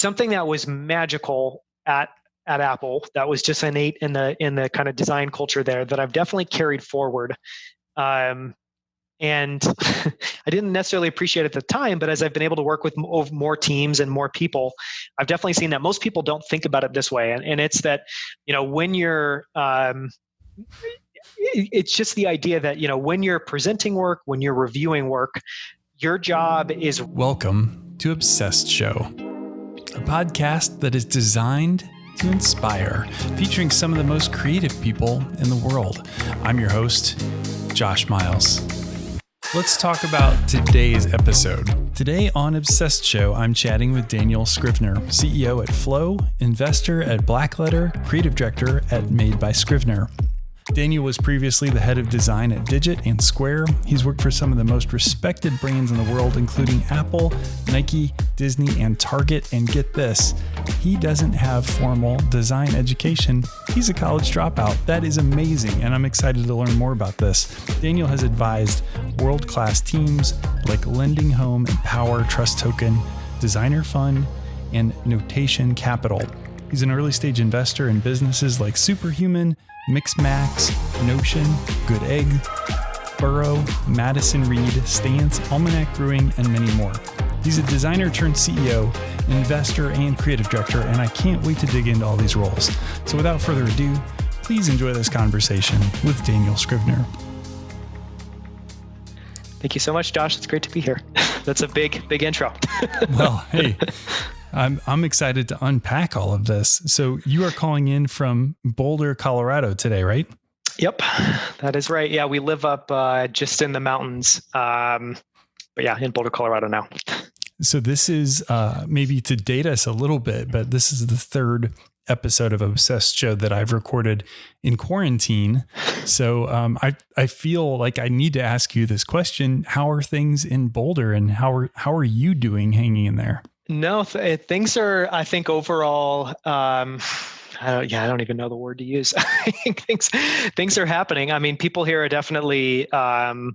something that was magical at at Apple that was just innate in the in the kind of design culture there that I've definitely carried forward. Um, and I didn't necessarily appreciate at the time, but as I've been able to work with more teams and more people, I've definitely seen that most people don't think about it this way. And, and it's that, you know, when you're, um, it's just the idea that, you know, when you're presenting work, when you're reviewing work, your job is. Welcome to Obsessed Show, a podcast that is designed to inspire, featuring some of the most creative people in the world. I'm your host, Josh Miles. Let's talk about today's episode. Today on Obsessed Show, I'm chatting with Daniel Scrivner, CEO at Flow, investor at Blackletter, creative director at Made by Scrivner. Daniel was previously the head of design at Digit and Square. He's worked for some of the most respected brands in the world, including Apple, Nike, Disney, and Target. And get this, he doesn't have formal design education. He's a college dropout. That is amazing, and I'm excited to learn more about this. Daniel has advised world class teams like Lending Home, and Power Trust Token, Designer Fund, and Notation Capital. He's an early stage investor in businesses like Superhuman, Mixmax, Notion, Good Egg, Burrow, Madison Reed, Stance, Almanac Brewing, and many more. He's a designer turned CEO, investor, and creative director, and I can't wait to dig into all these roles. So without further ado, please enjoy this conversation with Daniel Scrivner. Thank you so much, Josh. It's great to be here. That's a big, big intro. well, hey, I'm I'm excited to unpack all of this. So you are calling in from Boulder, Colorado today, right? Yep, that is right. Yeah, we live up uh, just in the mountains. Um, but yeah, in Boulder, Colorado now. So this is uh, maybe to date us a little bit, but this is the third episode of Obsessed Show that I've recorded in quarantine. So um, I I feel like I need to ask you this question: How are things in Boulder, and how are how are you doing hanging in there? No, th- eh, things are. I think overall. Um, I don't, yeah, I don't even know the word to use. I think things things are happening. I mean, people here are definitely um,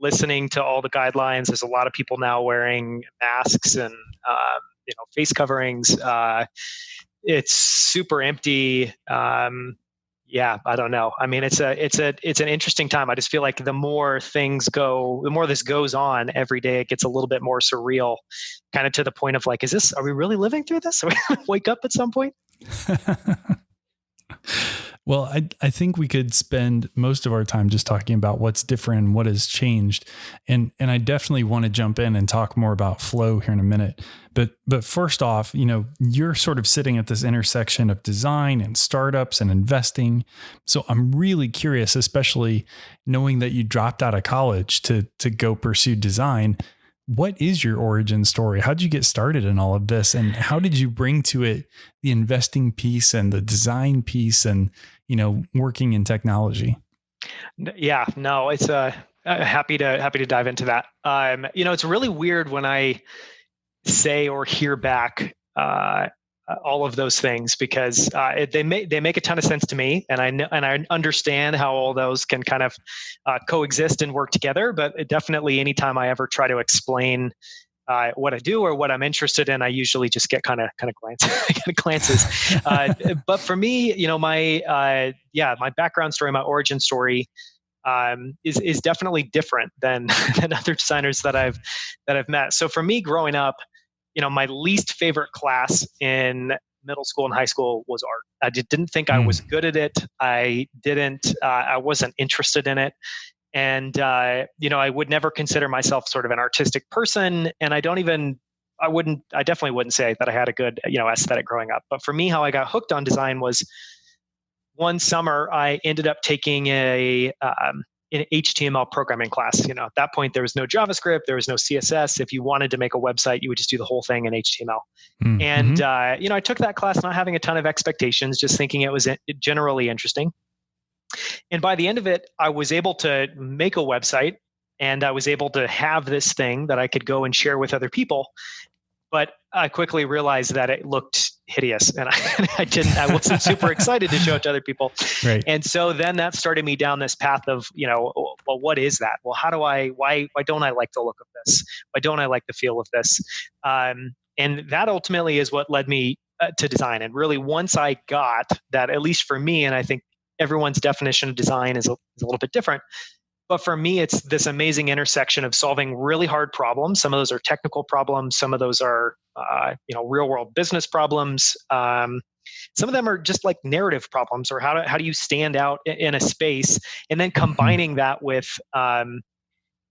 listening to all the guidelines. There's a lot of people now wearing masks and um, you know face coverings. Uh, it's super empty. Um, yeah i don't know. I mean it's a it's a it's an interesting time. I just feel like the more things go the more this goes on every day it gets a little bit more surreal kind of to the point of like is this are we really living through this? Are we to wake up at some point well, I I think we could spend most of our time just talking about what's different and what has changed. And and I definitely want to jump in and talk more about flow here in a minute. But but first off, you know, you're sort of sitting at this intersection of design and startups and investing. So I'm really curious, especially knowing that you dropped out of college to to go pursue design what is your origin story? How did you get started in all of this? And how did you bring to it the investing piece and the design piece and, you know, working in technology? Yeah, no, it's uh, uh happy to happy to dive into that. Um, you know, it's really weird when I say or hear back uh, uh, all of those things because uh, it, they make they make a ton of sense to me, and I know, and I understand how all those can kind of uh, coexist and work together. But definitely, anytime I ever try to explain uh, what I do or what I'm interested in, I usually just get kind of kind of glance, glances. Uh, but for me, you know, my uh, yeah, my background story, my origin story. Um, is is definitely different than than other designers that I've that I've met. So for me, growing up, you know, my least favorite class in middle school and high school was art. I didn't think mm. I was hmm. good at it. I didn't, uh, I wasn't interested in it. And, uh, you know, I would never consider myself sort of an artistic person. And I don't even, I wouldn't, I definitely wouldn't say that I had a good, you know, aesthetic growing up. But for me, how I got hooked on design was one summer I ended up taking a, um, an HTML programming class. You know, at that point there was no JavaScript, there was no CSS. If you wanted to make a website, you would just do the whole thing in HTML. Mm-hmm. And uh, you know, I took that class not having a ton of expectations, just thinking it was generally interesting. And by the end of it, I was able to make a website and I was able to have this thing that I could go and share with other people but I quickly realized that it looked hideous, and I, I didn't. I wasn't super excited to show it to other people. Right. And so then that started me down this path of, you know, well, what is that? Well, how do I? Why? Why don't I like the look of this? Why don't I like the feel of this? Um, and that ultimately is what led me uh, to design. And really, once I got that, at least for me, and I think everyone's definition of design is a, is a little bit different. But for me, it's this amazing intersection of solving really hard problems. Some of those are technical problems. Some of those are, uh, you know, real world business problems. Um, some of them are just like narrative problems, or how do how do you stand out in a space, and then mm-hmm. combining that with um,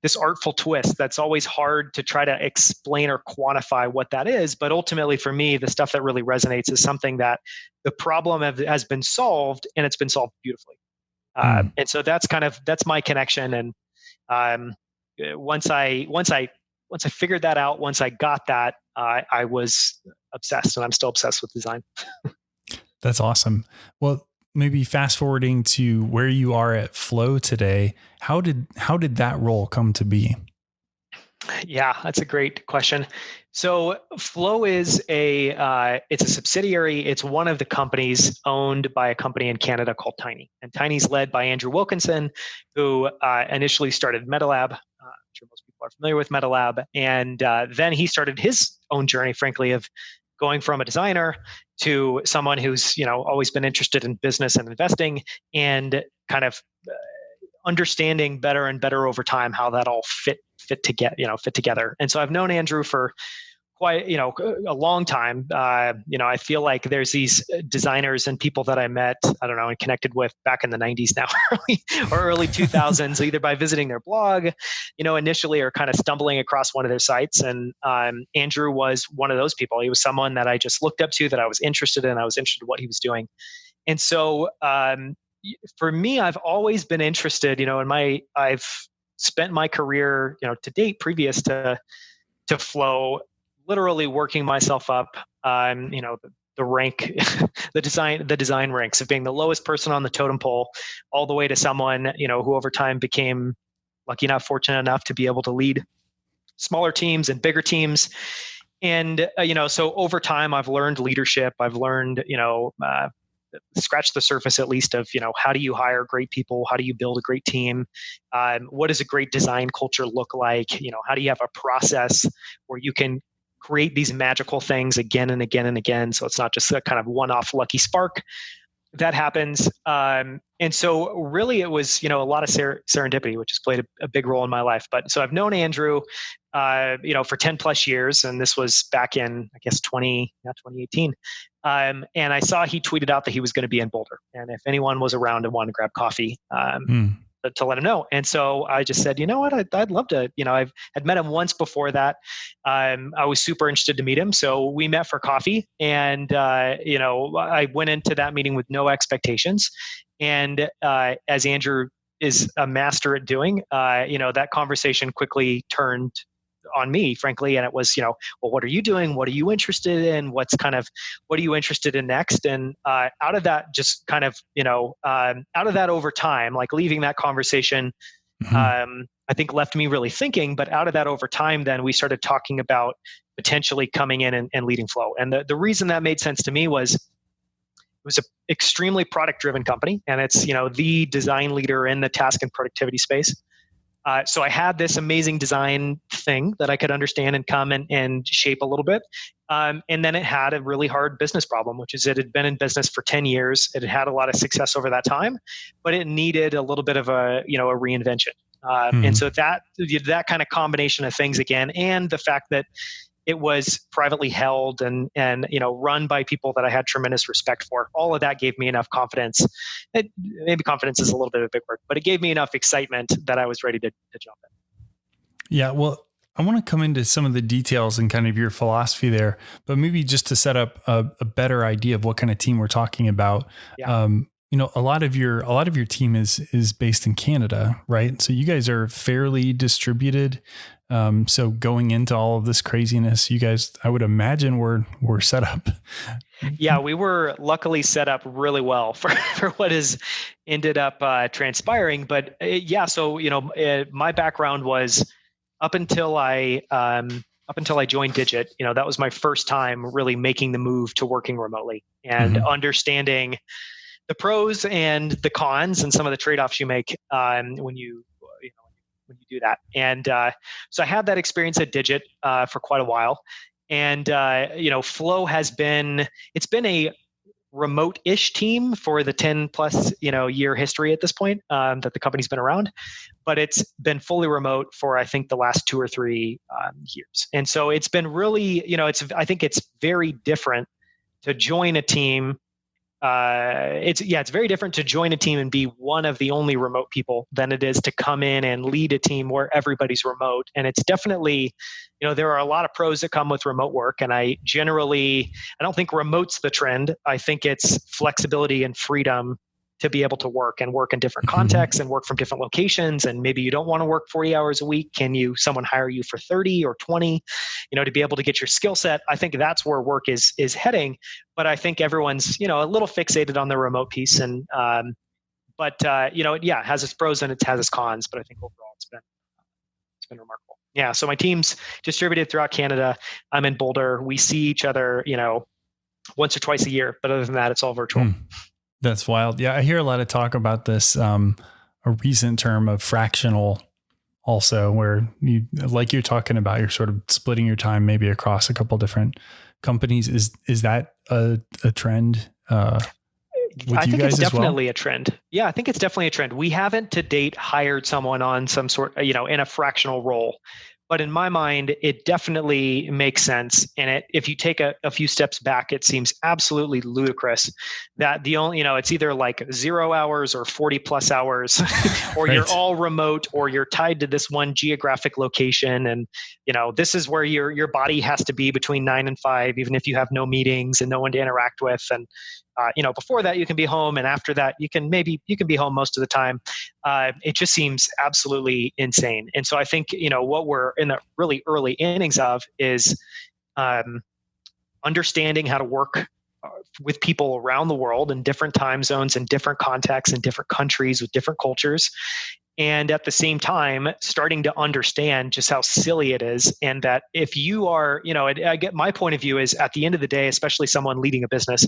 this artful twist that's always hard to try to explain or quantify what that is but ultimately for me the stuff that really resonates is something that the problem have, has been solved and it's been solved beautifully. Mm. uh, and so that's kind of that's my connection and um, once i once i once i figured that out once i got that uh, i was obsessed and i'm still obsessed with design. That's awesome. Well maybe fast forwarding to where you are at Flow today, how did how did that role come to be? Yeah, that's a great question. So Flow is a uh, it's a subsidiary. It's one of the companies owned by a company in Canada called Tiny, and Tiny's led by Andrew Wilkinson, who uh, initially started MetaLab. Uh, I'm sure most people are familiar with MetaLab, and uh, then he started his own journey, frankly, of going from a designer to someone who's you know always been interested in business and investing and kind of uh, understanding better and better over time how that all fit fit to get you know fit together. And so i've known andrew for quite you know a long time. Uh, you know i feel like there's these designers and people that i met i don't know and connected with back in the 90s now or early 2000s either by visiting their blog you know initially or kind of stumbling across one of their sites. And um, andrew was one of those people. He was someone that i just looked up to that i was interested in i was interested in what he was doing. And so um, for me i've always been interested you know in my i've spent my career you know to date previous to to flow literally working myself up. Um, you know the, the rank the design the design ranks of being the lowest person on the totem pole all the way to someone you know who over time became lucky enough fortunate enough to be able to lead smaller teams and bigger teams. And uh, you know so over time i've learned leadership. I've learned you know uh, scratch the surface at least of you know how do you hire great people? How do you build a great team? Um, what does a great design culture look like? You know how do you have a process where you can create these magical things again and again and again. So it's not just a kind of one off lucky spark that happens. Um, and so really it was, you know, a lot of ser- serendipity, which has played a, a, big role in my life. But so I've known Andrew, uh, you know, for 10 plus years. And this was back in, I guess, 20, not 2018. Um, and I saw he tweeted out that he was going to be in Boulder. And if anyone was around and wanted to grab coffee, um, mm to let him know. And so I just said, you know what, I'd, I'd love to, you know, I've had met him once before that. Um, I was super interested to meet him. So we met for coffee and, uh, you know, I went into that meeting with no expectations. And uh, as Andrew is a master at doing, uh, you know, that conversation quickly turned on me, frankly. And it was, you know, well, what are you doing? What are you interested in? What's kind of, what are you interested in next? And uh, out of that, just kind of, you know, um, out of that over time, like leaving that conversation, mm-hmm. um, I think left me really thinking. But out of that over time, then we started talking about potentially coming in and, and leading Flow. And the, the reason that made sense to me was it was an extremely product driven company and it's you know the design leader in the task and productivity space uh, so I had this amazing design thing that I could understand and come and, and shape a little bit. Um, and then it had a really hard business problem, which is it had been in business for 10 years. It had had a lot of success over that time, but it needed a little bit of a, you know, a reinvention. Uh, mm-hmm. And so that, that kind of combination of things again, and the fact that it was privately held and and you know run by people that I had tremendous respect for. All of that gave me enough confidence. It, maybe confidence is a little bit of a big word, but it gave me enough excitement that I was ready to, to jump in. Yeah, well, I want to come into some of the details and kind of your philosophy there, but maybe just to set up a, a better idea of what kind of team we're talking about. Yeah. Um, you know, a lot of your a lot of your team is is based in Canada, right? So you guys are fairly distributed. Um, so going into all of this craziness, you guys, I would imagine, were were set up. yeah, we were luckily set up really well for for what has ended up uh, transpiring. But uh, yeah, so you know, uh, my background was up until I um, up until I joined Digit. You know, that was my first time really making the move to working remotely and mm-hmm. understanding the pros and the cons and some of the trade-offs you make um, when you when you do that. And uh, so I had that experience at Digit uh, for quite a while. and uh, you know flow has been it's been a remote-ish team for the 10 plus you know year history at this point um, that the company's been around but it's been fully remote for i think the last two or three um, years and so it's been really you know it's i think it's very different to join a team uh, it's yeah, it's very different to join a team and be one of the only remote people than it is to come in and lead a team where everybody's remote. And it's definitely, you know, there are a lot of pros that come with remote work. And I generally, I don't think remote's the trend. I think it's flexibility and freedom to be able to work and work in different mm-hmm. contexts and work from different locations. And maybe you don't want to work 40 hours a week. Can you someone hire you for 30 or 20 you know to be able to get your skill set? I think that's where work is is heading. But i think everyone's you know a little fixated on the remote piece and um, but uh, you know yeah it has its pros and it has its cons but i think overall it's been it's been remarkable. Yeah so my team's distributed throughout canada. I'm in boulder. We see each other you know once or twice a year but other than that it's all virtual. Mm. That's wild. Yeah, I hear a lot of talk about this. Um, a recent term of fractional, also, where you like you're talking about, you're sort of splitting your time maybe across a couple different companies. Is is that a, a trend? Uh, I think it's definitely well? a trend. Yeah, I think it's definitely a trend. We haven't to date hired someone on some sort, you know, in a fractional role but in my mind it definitely makes sense. And it if you take a, a, few steps back it seems absolutely ludicrous that the only you know it's either like zero hours or 40 plus hours or right. you're all remote or you're tied to this one geographic location. And you know this is where your your body has to be between nine and five even if you have no meetings and no one to interact with. And uh, you know before that you can be home and after that you can maybe you can be home most of the time. Uh, it just seems absolutely insane. And so i think you know what we're in the really early innings of is um, understanding how to work uh, with people around the world in different time zones and different contexts in different countries with different cultures and at the same time starting to understand just how silly it is and that if you are you know I, I get my point of view is at the end of the day especially someone leading a business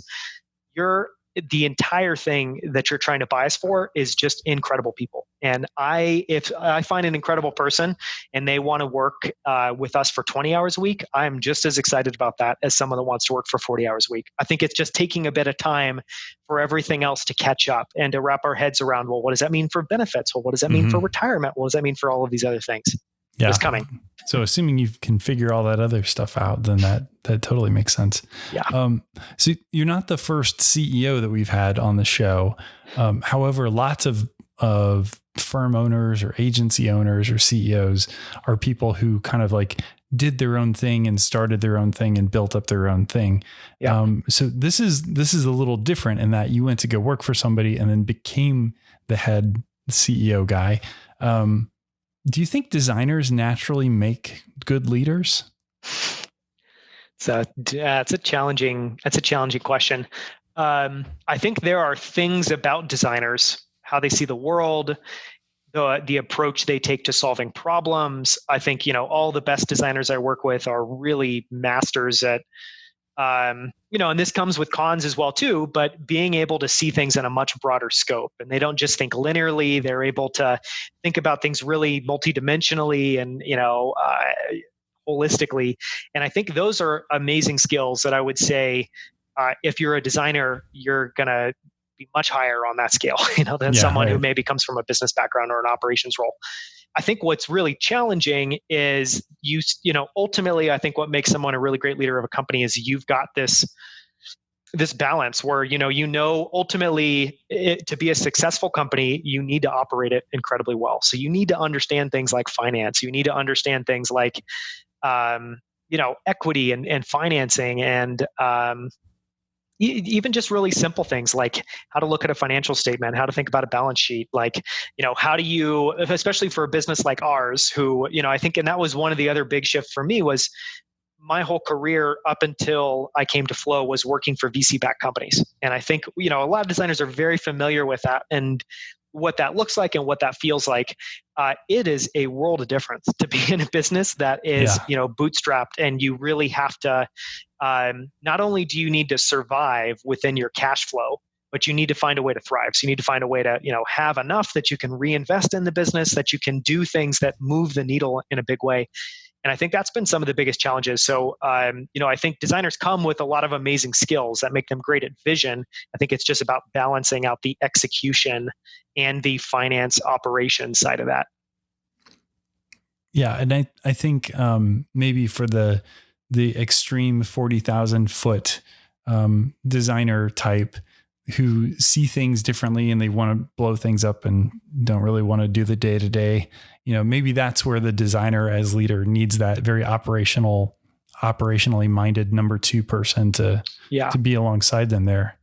you're the entire thing that you're trying to bias for is just incredible people. And i if i find an incredible person and they want to work uh, with us for 20 hours a week i'm just as excited about that as someone that wants to work for 40 hours a week. I think it's just taking a bit of time for everything else to catch up and to wrap our heads around well what does that mean for benefits? Well what does that mean mm-hmm. for retirement? What does that mean for all of these other things yeah. it's coming. So assuming you can figure all that other stuff out, then that that totally makes sense. Yeah. Um, so you're not the first CEO that we've had on the show. Um, however, lots of of firm owners or agency owners or CEOs are people who kind of like did their own thing and started their own thing and built up their own thing. Yeah. Um, so this is this is a little different in that you went to go work for somebody and then became the head CEO guy. Um, do you think designers naturally make good leaders? So uh, it's a challenging. That's a challenging question. Um, I think there are things about designers, how they see the world, the the approach they take to solving problems. I think you know all the best designers I work with are really masters at um, you know, and this comes with cons as well too. But being able to see things in a much broader scope, and they don't just think linearly; they're able to think about things really multidimensionally and you know, uh, holistically. And I think those are amazing skills that I would say, uh, if you're a designer, you're gonna be much higher on that scale, you know, than yeah, someone right. who maybe comes from a business background or an operations role. I think what's really challenging is you, you know, ultimately, I think what makes someone a really great leader of a company is you've got this this balance where you know you know ultimately it, to be a successful company you need to operate it incredibly well. So you need to understand things like finance. You need to understand things like um, you know equity and, and financing and um, even just really simple things like how to look at a financial statement how to think about a balance sheet like you know how do you especially for a business like ours who you know i think and that was one of the other big shifts for me was my whole career up until i came to flow was working for vc backed companies and i think you know a lot of designers are very familiar with that and what that looks like and what that feels like uh, it is a world of difference to be in a business that is yeah. you know bootstrapped and you really have to um, not only do you need to survive within your cash flow but you need to find a way to thrive. So you need to find a way to you know have enough that you can reinvest in the business that you can do things that move the needle in a big way. And i think that's been some of the biggest challenges. So um, you know i think designers come with a lot of amazing skills that make them great at vision. I think it's just about balancing out the execution and the finance operation side of that. Yeah and i i think um, maybe for the the extreme 40,000 foot um, designer type who see things differently and they want to blow things up and don't really want to do the day to day. You know, maybe that's where the designer as leader needs that very operational, operationally minded number two person to yeah. to be alongside them there.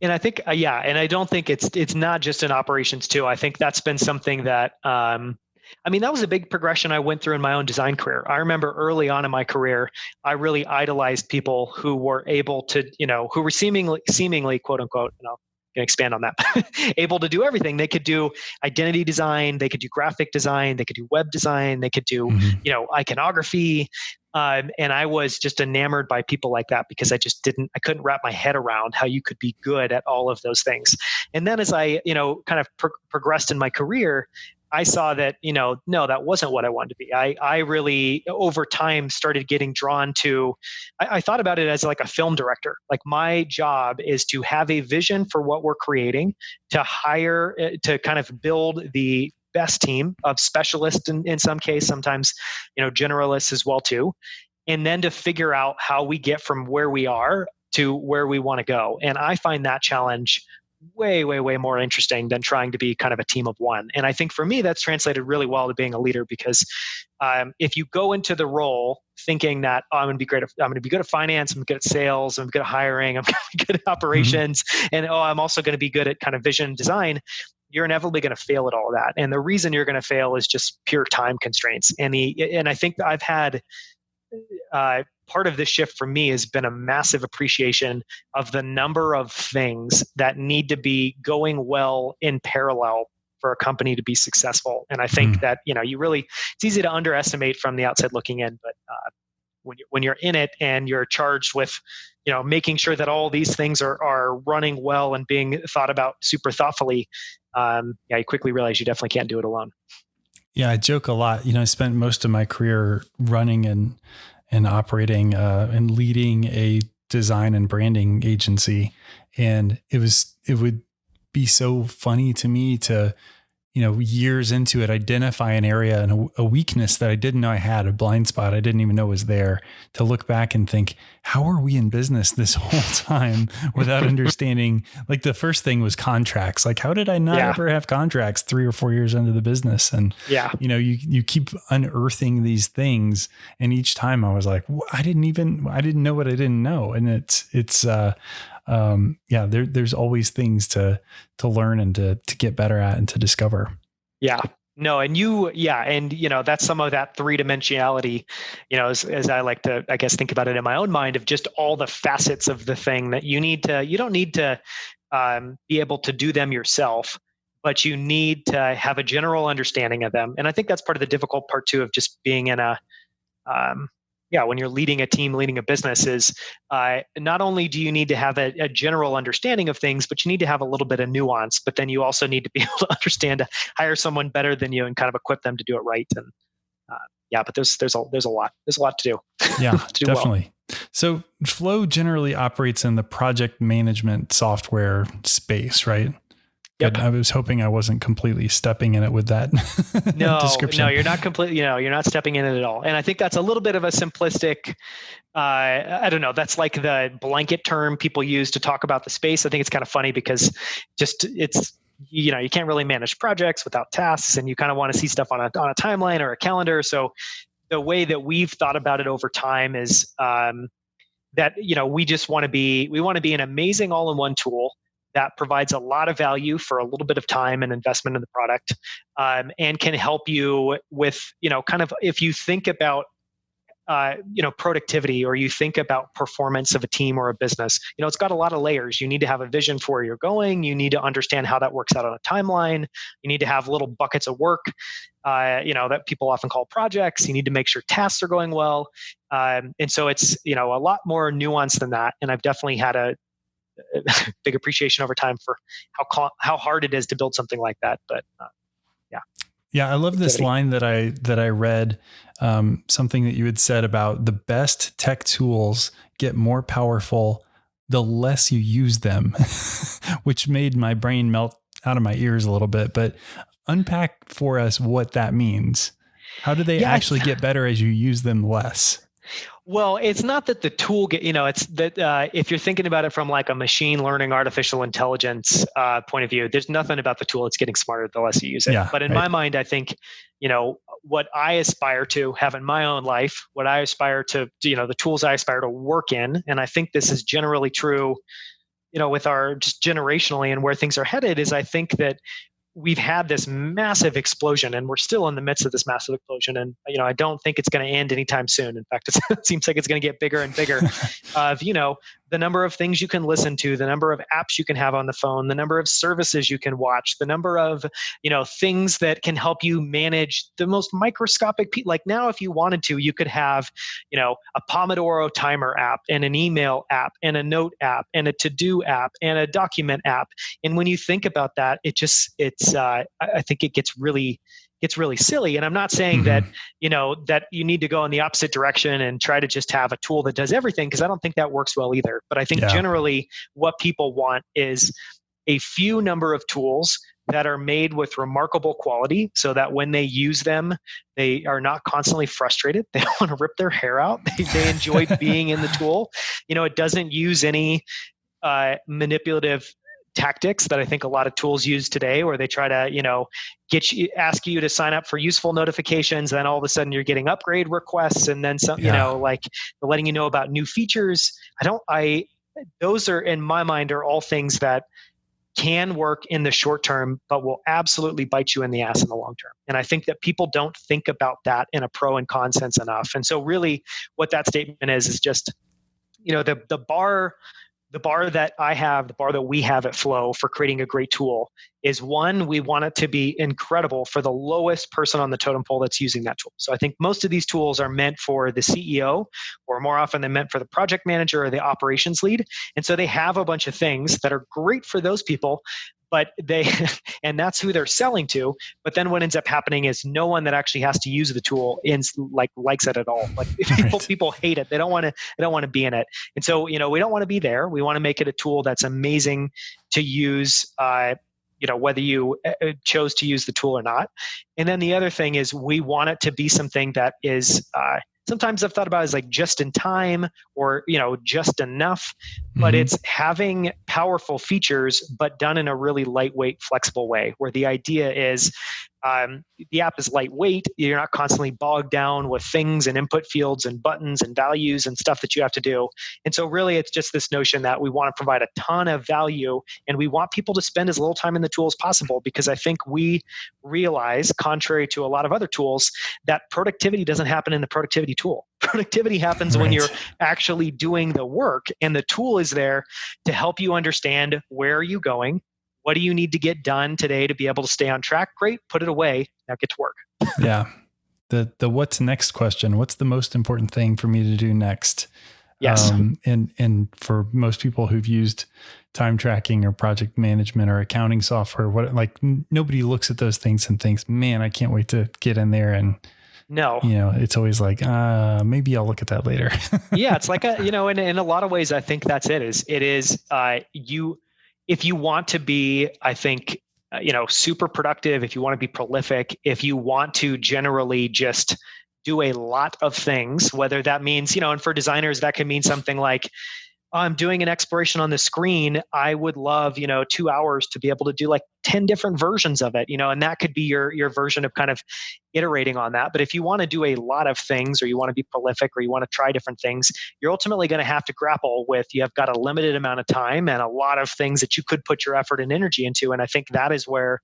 And I think, uh, yeah, and I don't think it's it's not just in operations too. I think that's been something that um, I mean, that was a big progression I went through in my own design career. I remember early on in my career, I really idolized people who were able to, you know, who were seemingly, seemingly, quote unquote, you know, can expand on that able to do everything they could do identity design they could do graphic design they could do web design they could do mm-hmm. you know iconography um, and i was just enamored by people like that because i just didn't i couldn't wrap my head around how you could be good at all of those things and then as i you know kind of pro- progressed in my career I saw that, you know, no, that wasn't what I wanted to be. I, I really, over time, started getting drawn to, I, I thought about it as like a film director. Like my job is to have a vision for what we're creating, to hire, eh, to kind of build the best team of specialists in, in some case, sometimes, you know, generalists as well too. And then to figure out how we get from where we are to where we want to go. And I find that challenge way, way, way more interesting than trying to be kind of a team of one. And I think for me, that's translated really well to being a leader because um, if you go into the role thinking that oh, I'm going to be great, at, I'm going to be good at finance, I'm good at sales, I'm good at hiring, I'm going to be good at operations, mm-hmm. and oh, I'm also going to be good at kind of vision design. You're inevitably going to fail at all of that, and the reason you're going to fail is just pure time constraints. And the and I think I've had uh, part of this shift for me has been a massive appreciation of the number of things that need to be going well in parallel for a company to be successful. And I think mm. that you know you really it's easy to underestimate from the outside looking in, but uh, when you when you're in it and you're charged with you know making sure that all these things are are running well and being thought about super thoughtfully, um, yeah, you quickly realize you definitely can't do it alone. Yeah, I joke a lot. You know, I spent most of my career running and and operating uh, and leading a design and branding agency, and it was it would be so funny to me to you know, years into it, identify an area and a, a, weakness that I didn't know I had, a blind spot I didn't even know was there, to look back and think, how are we in business this whole time without understanding? Like the first thing was contracts. Like, how did I not yeah. ever have contracts three or four years into the business? And yeah, you know, you you keep unearthing these things, and each time I was like, I didn't even I didn't know what I didn't know, and it's it's uh um, yeah, there, there's always things to to learn and to to get better at and to discover. Yeah, no, and you, yeah, and you know that's some of that three dimensionality. You know, as, as I like to, I guess, think about it in my own mind of just all the facets of the thing that you need to. You don't need to um, be able to do them yourself, but you need to have a general understanding of them. And I think that's part of the difficult part too of just being in a um, yeah, when you're leading a team, leading a business, is uh, not only do you need to have a, a, general understanding of things, but you need to have a little bit of nuance. But then you also need to be able to understand to hire someone better than you and kind of equip them to do it right. And uh, yeah, but there's there's a there's a lot there's a lot to do. Yeah, to do definitely. Well. So Flow generally operates in the project management software space, right? Yep. I was hoping I wasn't completely stepping in it with that no, description. No, you're not completely, you know, you're not stepping in it at all. And I think that's a little bit of a simplistic, uh, I don't know, that's like the blanket term people use to talk about the space. I think it's kind of funny because just it's, you know, you can't really manage projects without tasks and you kind of want to see stuff on a, on a timeline or a calendar. So the way that we've thought about it over time is, um, that you know we just want to be we want to be an amazing all-in-one tool that provides a lot of value for a little bit of time and investment in the product um, and can help you with you know kind of if you think about uh, you know productivity or you think about performance of a team or a business you know it's got a lot of layers. You need to have a vision for where you're going. You need to understand how that works out on a timeline. You need to have little buckets of work uh, you know that people often call projects. You need to make sure tasks are going well. Um, and so it's you know a lot more nuanced than that and i've definitely had a big appreciation over time for how how hard it is to build something like that. But uh, yeah, yeah, I love this line that I that I read um, something that you had said about the best tech tools get more powerful the less you use them, which made my brain melt out of my ears a little bit. But unpack for us what that means. How do they yeah, actually get better as you use them less? Well, it's not that the tool get, you know, it's that uh, if you're thinking about it from like a machine learning, artificial intelligence uh, point of view, there's nothing about the tool. It's getting smarter the less you use it. Yeah, but in right. my mind, I think, you know, what I aspire to have in my own life, what I aspire to, you know, the tools I aspire to work in, and I think this is generally true, you know, with our just generationally and where things are headed, is I think that we've had this massive explosion and we're still in the midst of this massive explosion. And you know i don't think it's going to end anytime soon. In fact it seems like it's going to get bigger and bigger of you know the number of things you can listen to the number of apps you can have on the phone the number of services you can watch the number of you know things that can help you manage the most microscopic pe- like now if you wanted to you could have you know a pomodoro timer app and an email app and a note app and a to-do app and a document app. And when you think about that it just it's uh, i think it gets really gets really silly. And i'm not saying mm-hmm. that you know that you need to go in the opposite direction and try to just have a tool that does everything because i don't think that works well either. But i think yeah. generally what people want is a few number of tools that are made with remarkable quality so that when they use them they are not constantly frustrated. They don't want to rip their hair out. They, they enjoy being in the tool. You know it doesn't use any uh, manipulative tactics that I think a lot of tools use today, where they try to, you know, get you, ask you to sign up for useful notifications, then all of a sudden you're getting upgrade requests, and then some, yeah. you know, like letting you know about new features. I don't, I, those are in my mind are all things that can work in the short term, but will absolutely bite you in the ass in the long term. And I think that people don't think about that in a pro and con sense enough. And so, really, what that statement is is just, you know, the the bar the bar that I have, the bar that we have at Flow for creating a great tool is one, we want it to be incredible for the lowest person on the totem pole that's using that tool. So I think most of these tools are meant for the CEO, or more often than meant for the project manager or the operations lead. And so they have a bunch of things that are great for those people, but they and that's who they're selling to but then what ends up happening is no one that actually has to use the tool in like likes it at all. Like people right. people hate it. They don't want to they don't want to be in it. And so you know we don't want to be there. We want to make it a tool that's amazing to use uh, you know whether you uh, uh, chose to use the tool or not. And then the other thing is we want it to be something that is uh, sometimes I've thought about as like just in time or you know just enough, but mm-hmm. it's having powerful features but done in a really lightweight, flexible way. Where the idea is um, the app is lightweight. You're not constantly bogged down with things and input fields and buttons and values and stuff that you have to do. And so, really, it's just this notion that we want to provide a ton of value and we want people to spend as little time in the tool as possible because I think we realize, contrary to a lot of other tools, that productivity doesn't happen in the productivity tool. Productivity happens right. when you're actually doing the work, and the tool is there to help you understand where are you going, what do you need to get done today to be able to stay on track? Great, put it away. Now get to work. yeah. The the what's next question. What's the most important thing for me to do next? Yes. Um, and and for most people who've used time tracking or project management or accounting software, what like nobody looks at those things and thinks, "Man, I can't wait to get in there and no. You know, it's always like, uh, maybe I'll look at that later. yeah, it's like a, you know, in, in a lot of ways, I think that's it. Is it is uh, you if you want to be, I think, uh, you know, super productive, if you want to be prolific, if you want to generally just do a lot of things, whether that means, you know, and for designers, that can mean something like, I'm doing an exploration on the screen, I would love, you know, two hours to be able to do like 10 different versions of it, you know, and that could be your your version of kind of iterating on that. But if you want to do a lot of things or you want to be prolific or you want to try different things, you're ultimately going to have to grapple with you have got a limited amount of time and a lot of things that you could put your effort and energy into. And I think that is where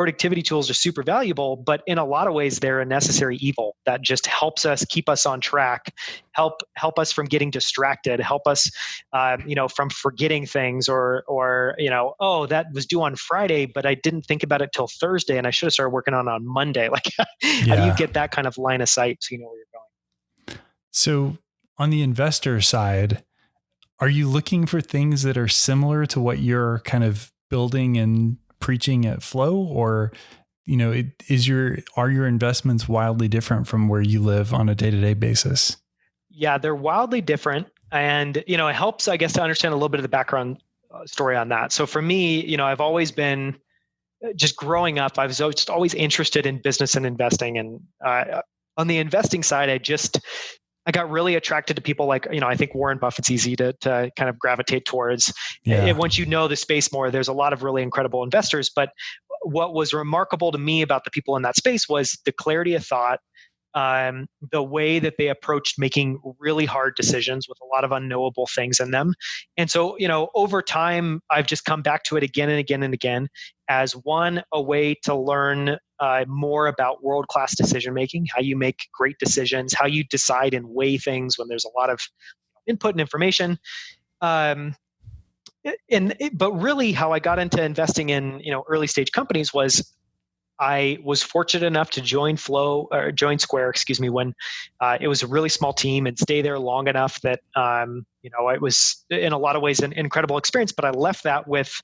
productivity tools are super valuable, but in a lot of ways they're a necessary evil that just helps us keep us on track, help help us from getting distracted, help us, uh, you know, from forgetting things or or you know, oh that was due on Friday, but I didn't think about it till Thursday, and I should have started working on it on Monday. Like, yeah. how do you get that kind of line of sight so you know where you're going? So on the investor side, are you looking for things that are similar to what you're kind of building and preaching at flow or you know, it, is your are your investments wildly different from where you live on a day to day basis? Yeah, they're wildly different, and you know, it helps, I guess, to understand a little bit of the background uh, story on that. So for me, you know, I've always been uh, just growing up. I was just always interested in business and investing, and uh, on the investing side, I just I got really attracted to people like, you know, I think Warren Buffett's easy to, to kind of gravitate towards. Yeah. And once you know the space more, there's a lot of really incredible investors. But what was remarkable to me about the people in that space was the clarity of thought, um, the way that they approached making really hard decisions with a lot of unknowable things in them. And so, you know, over time, I've just come back to it again and again and again as one, a way to learn uh, more about world class decision making, how you make great decisions, how you decide and weigh things when there's a lot of input and information. Um, and but really how i got into investing in you know early stage companies was I was fortunate enough to join Flow or join Square, excuse me, when uh, it was a really small team and stay there long enough that um, you know it was in a lot of ways an incredible experience. But I left that with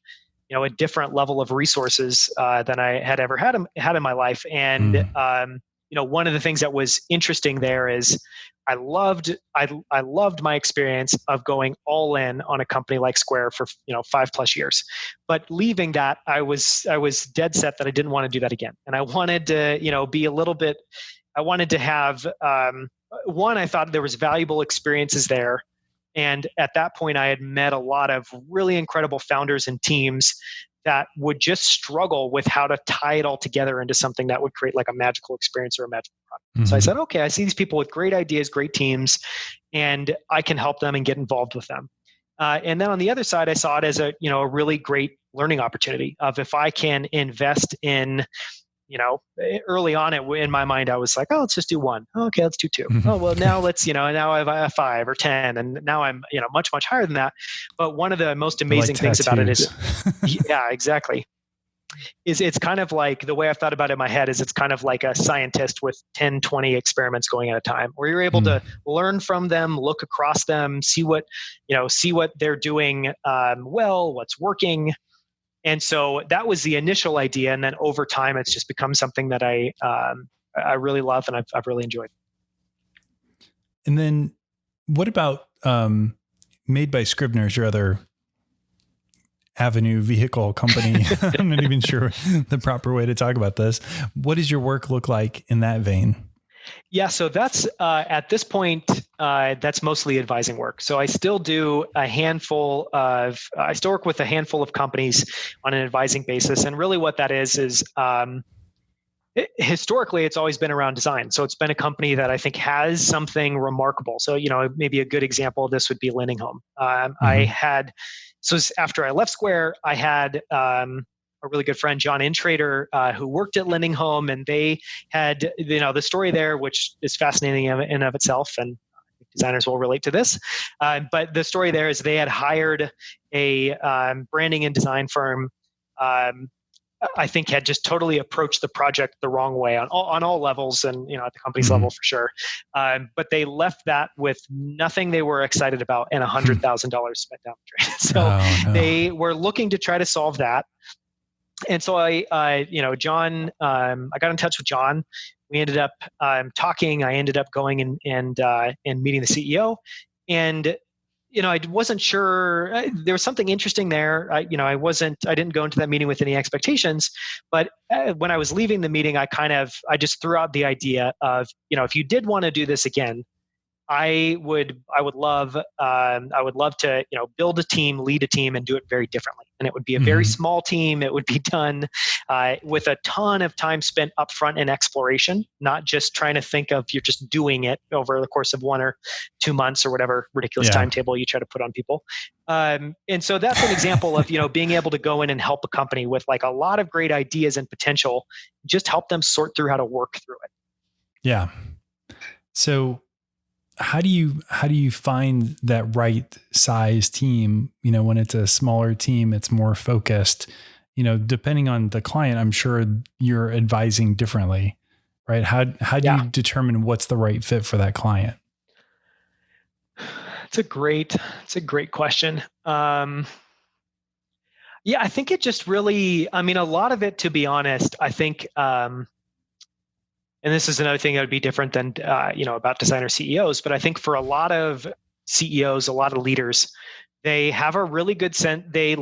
you know a different level of resources uh, than I had ever had had in my life, and mm. um, you know one of the things that was interesting there is I loved I I loved my experience of going all in on a company like Square for you know five plus years, but leaving that I was I was dead set that I didn't want to do that again, and I wanted to you know be a little bit I wanted to have um, one I thought there was valuable experiences there, and at that point I had met a lot of really incredible founders and teams that would just struggle with how to tie it all together into something that would create like a magical experience or a magical product. Mm-hmm. So I mm-hmm. said, okay, I see these people with great ideas, great teams, and I can help them and get involved with them. Uh, and then on the other side, I saw it as a you know a really great learning opportunity of if I can invest in you know, eh, early on it, in my mind, I was like, oh, let's just do one. Oh, okay, let's do 2 mm-hmm. Oh, well, now let's, you know, now I have a five or 10, and now I'm, you know, much, much higher than that. But one of the most amazing like things about it is, yeah, exactly. Is it's kind of like the way I've thought about it in my head is it's kind of like a scientist with 10, 20 experiments going at a time, where you're able mm. to learn from them, look across them, see what, you know, see what they're doing um, well, what's working, and so that was the initial idea, and then over time, it's just become something that I um, I really love and I've, I've really enjoyed. And then, what about um, made by Scrivner's, your other avenue vehicle company? I'm not even sure the proper way to talk about this. What does your work look like in that vein? Yeah, so that's uh, at this point, uh, that's mostly advising work. So I still do a handful of, I still work with a handful of companies on an advising basis. And really what that is, is um, it, historically, it's always been around design. So it's been a company that I think has something remarkable. So, you know, maybe a good example of this would be Lendinghome. Um, mm-hmm. I had, so after I left Square, I had, um, a really good friend, John Intrater, uh, who worked at Lending Home, and they had, you know, the story there, which is fascinating in and of itself, and designers will relate to this. Uh, but the story there is they had hired a um, branding and design firm. Um, I think had just totally approached the project the wrong way on all, on all levels and you know at the company's mm-hmm. level for sure. Um, but they left that with nothing they were excited about and a hundred thousand dollars spent down the drain. So oh, no. they were looking to try to solve that and so I, I you know, John, um, I got in touch with John. We ended up um, talking. I ended up going and and uh, and meeting the CEO, and you know, I wasn't sure. Uh, there was something interesting there. I, you know, I wasn't. I didn't go into that meeting with any expectations. But uh, when I was leaving the meeting, I kind of, I just threw out the idea of, you know, if you did want to do this again, I would I would love um, I would love to you know build a team, lead a team, and do it very differently. And it would be a very mm-hmm. small team. It would be done uh, with a ton of time spent upfront in exploration, not just trying to think of you're just doing it over the course of one or two months or whatever ridiculous yeah. timetable you try to put on people. Um, and so that's an example of you know being able to go in and help a company with like a lot of great ideas and potential, just help them sort through how to work through it. Yeah. So how do you how do you find that right size team? You know when it's a smaller team it's more focused. You know depending on the client i'm sure you're advising differently right? How how do yeah. you determine what's the right fit for that client? It's a great it's a great question. Um Yeah, I think it just really, I mean, a lot of it, to be honest, I think, um, and this is another thing that would be different than, uh, you know, about designer CEOs, but I think for a lot of CEOs, a lot of leaders, they have a really good sense, they,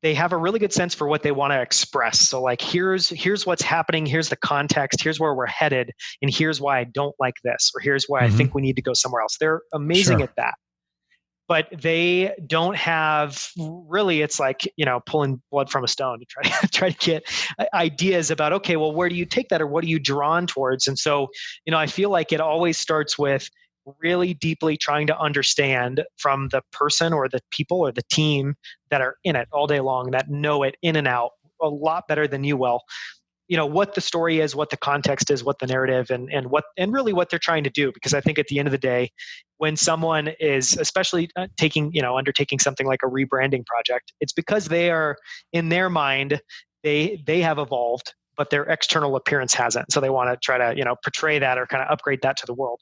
they have a really good sense for what they want to express. So like here's here's what's happening, here's the context, here's where we're headed, and here's why I don't like this, or here's why mm-hmm. I think we need to go somewhere else. They're amazing sure. at that but they don't have really it's like you know pulling blood from a stone to try to try to get ideas about okay well where do you take that or what are you drawn towards? And so you know i feel like it always starts with really deeply trying to understand from the person or the people or the team that are in it all day long that know it in and out a lot better than you will you know what the story is what the context is what the narrative and and what and really what they're trying to do because i think at the end of the day when someone is especially uh, taking you know undertaking something like a rebranding project it's because they are in their mind they they have evolved but their external appearance hasn't. So they want to try to you know portray that or kind of upgrade that to the world.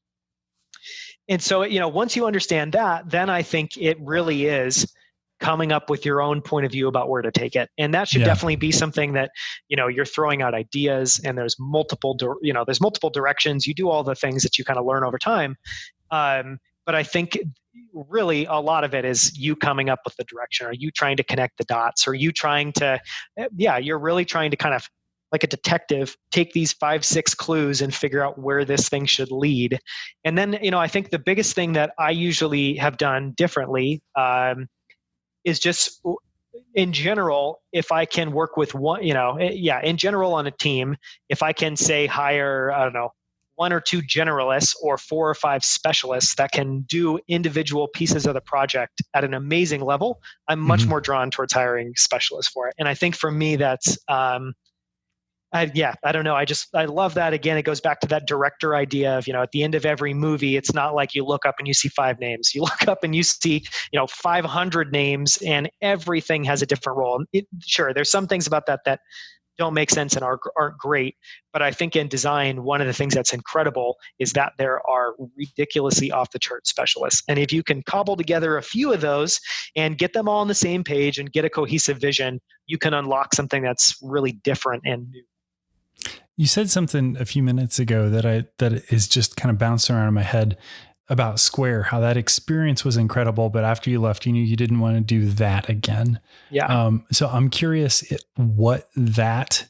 And so you know once you understand that then i think it really is coming up with your own point of view about where to take it. And that should yeah. definitely be something that you know you're throwing out ideas and there's multiple you know there's multiple directions. You do all the things that you kind of learn over time. Um, but i think really a lot of it is you coming up with the direction. Are you trying to connect the dots? Are you trying to eh, yeah you're really trying to kind of like a detective take these five six clues and figure out where this thing should lead. And then you know i think the biggest thing that i usually have done differently um, is just in general if i can work with one you know eh, yeah in general on a team if i can say hire i don't know one or two generalists or four or five specialists that can do individual pieces of the project at an amazing level i'm much mm-hmm. more drawn towards hiring specialists for it and i think for me that's um, I, yeah, I don't know. I just I love that. Again, it goes back to that director idea of you know at the end of every movie, it's not like you look up and you see five names. You look up and you see you know 500 names, and everything has a different role. It, sure, there's some things about that that don't make sense and aren't, aren't great. But I think in design, one of the things that's incredible is that there are ridiculously off the chart specialists. And if you can cobble together a few of those and get them all on the same page and get a cohesive vision, you can unlock something that's really different and new. You said something a few minutes ago that I that is just kind of bouncing around in my head about Square, how that experience was incredible, but after you left, you knew you didn't want to do that again. Yeah. Um, so I'm curious what that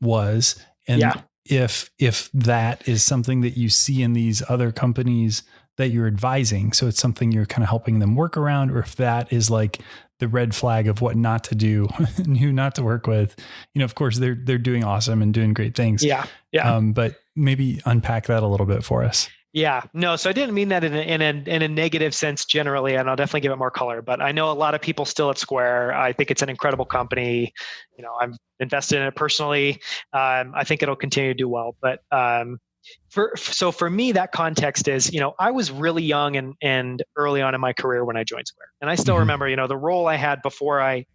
was, and yeah. if if that is something that you see in these other companies that you're advising. So it's something you're kind of helping them work around, or if that is like the red flag of what not to do and who not to work with. You know, of course they're they're doing awesome and doing great things. Yeah. Yeah. Um, but maybe unpack that a little bit for us. Yeah, no. So I didn't mean that in a, in a in a negative sense generally, and I'll definitely give it more color. But I know a lot of people still at Square. I think it's an incredible company. You know, I'm invested in it personally. Um, I think it'll continue to do well. But um, for so for me that context is you know i was really young and and early on in my career when i joined square. And i still mm-hmm. remember you know the role i had before i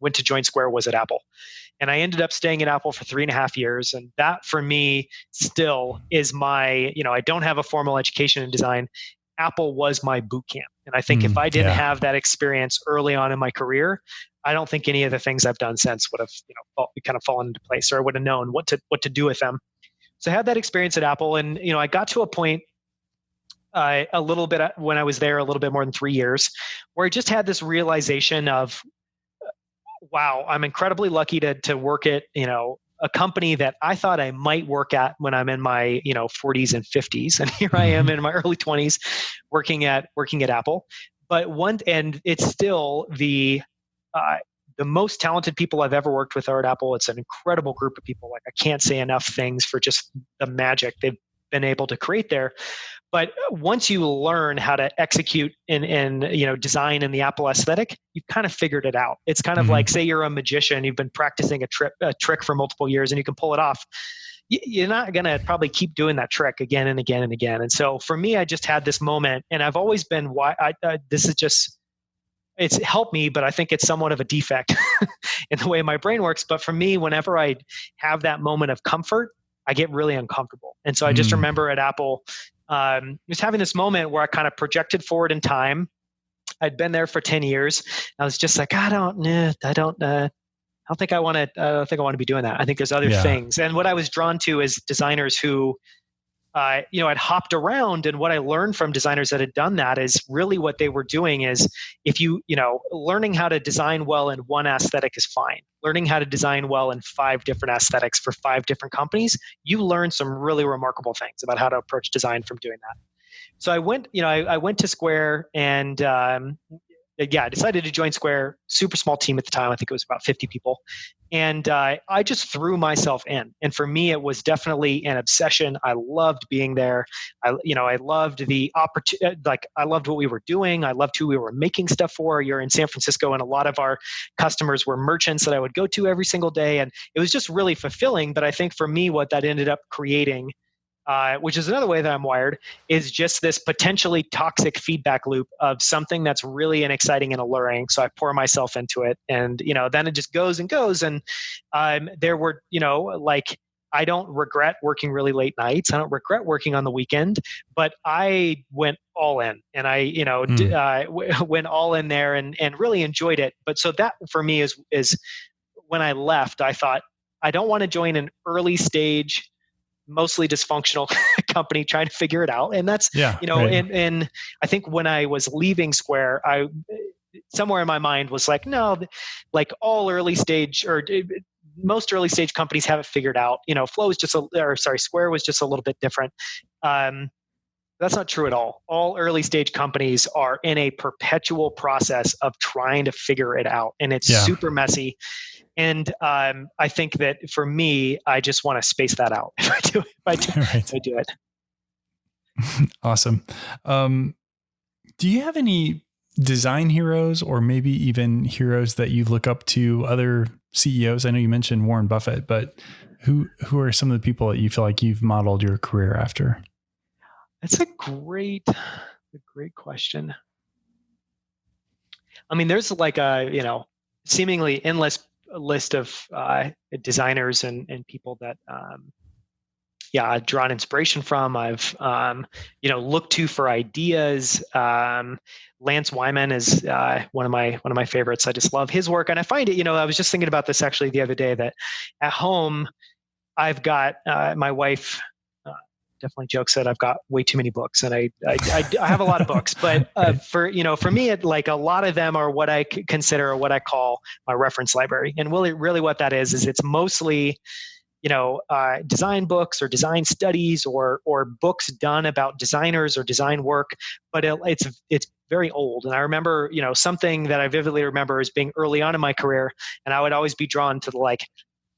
went to join square was at apple. And i ended up staying at apple for three and a half years. And that for me still is my you know i don't have a formal education in design. Apple was my boot camp. And i think mm, if i didn't yeah. have that experience early on in my career i don't think any of the things i've done since would have you know kind of fallen into place or i would have known what to what to do with them so I had that experience at Apple, and you know, I got to a point uh, a little bit uh, when I was there, a little bit more than three years, where I just had this realization of, wow, I'm incredibly lucky to to work at you know a company that I thought I might work at when I'm in my you know 40s and 50s, and here I am mm-hmm. in my early 20s, working at working at Apple. But one, and it's still the uh, the most talented people I've ever worked with are at Apple. It's an incredible group of people. Like I can't say enough things for just the magic they've been able to create there. But once you learn how to execute in, in you know design in the Apple aesthetic, you've kind of figured it out. It's kind of mm-hmm. like say you're a magician, you've been practicing a, tri- a trick for multiple years, and you can pull it off you're not going to probably keep doing that trick again and again and again. And so for me, I just had this moment, and I've always been why I, I, this is just it's helped me, but I think it's somewhat of a defect in the way my brain works. But for me, whenever I have that moment of comfort, I get really uncomfortable. And so I just mm. remember at Apple, um, just having this moment where I kind of projected forward in time I'd been there for 10 years. I was just like, I don't, nah, I don't, uh, I don't think I want to. I don't think I want to be doing that. I think there's other yeah. things. And what I was drawn to is designers who uh, you know, I'd hopped around, and what I learned from designers that had done that is really what they were doing is if you, you know, learning how to design well in one aesthetic is fine. Learning how to design well in five different aesthetics for five different companies, you learn some really remarkable things about how to approach design from doing that. So I went, you know, I, I went to Square and um, yeah, I decided to join Square. Super small team at the time. I think it was about 50 people. And uh, I just threw myself in. And for me, it was definitely an obsession. I loved being there. I, you know, I loved the opportunity. Uh, like, I loved what we were doing. I loved who we were making stuff for. You're in San Francisco, and a lot of our customers were merchants that I would go to every single day. And it was just really fulfilling. But I think for me, what that ended up creating uh, which is another way that I'm wired, is just this potentially toxic feedback loop of something that's really and exciting and alluring. So I pour myself into it, and you know, then it just goes and goes. And um, there were, you know, like I don't regret working really late nights. I don't regret working on the weekend, but I went all in, and I, you know, mm. d- uh, w- went all in there and and really enjoyed it. But so that for me is is when I left, I thought I don't want to join an early stage mostly dysfunctional company trying to figure it out. And that's yeah, you know right. and and i think when i was leaving square i somewhere in my mind was like no like all early stage or most early stage companies have it figured out. You know flow is just a or sorry square was just a little bit different. Um, that's not true at all. All early stage companies are in a perpetual process of trying to figure it out and it's yeah. super messy and um, I think that for me, I just want to space that out if I do, if I do, right. if I do it. awesome. Um, do you have any design heroes or maybe even heroes that you look up to other CEOs? I know you mentioned Warren Buffett, but who who are some of the people that you feel like you've modeled your career after? That's a great, a great question. I mean, there's like a you know seemingly endless list of uh, designers and, and people that um, yeah I've drawn inspiration from. I've um, you know looked to for ideas. Um, Lance Wyman is uh, one of my one of my favorites. I just love his work, and I find it. You know, I was just thinking about this actually the other day that at home I've got uh, my wife definitely jokes that I've got way too many books, and I I, I, I have a lot of books. But uh, for you know, for me, it, like a lot of them are what I consider or what I call my reference library. And really, really, what that is is it's mostly you know uh, design books or design studies or or books done about designers or design work but it, it's it's very old and i remember you know something that i vividly remember is being early on in my career and i would always be drawn to the like